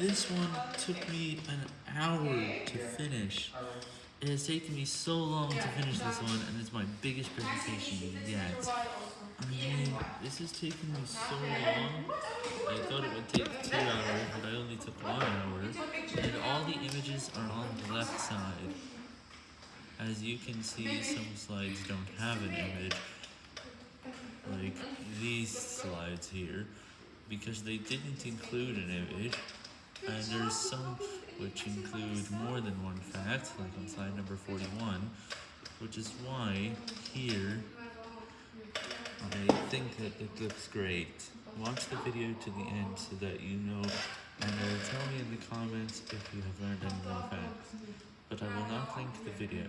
This one took me an hour to finish. It has taken me so long to finish this one, and it's my biggest presentation yet. I mean, this has taken me so long. I thought it would take two hours, but I only took one hour. And all the images are on the left side. As you can see, some slides don't have an image, like these slides here, because they didn't include an image. And there's some which include more than one fact, like on slide number 41, which is why here I think that it looks great. Watch the video to the end so that you know, and uh, tell me in the comments if you have learned any more facts. But I will not link the video.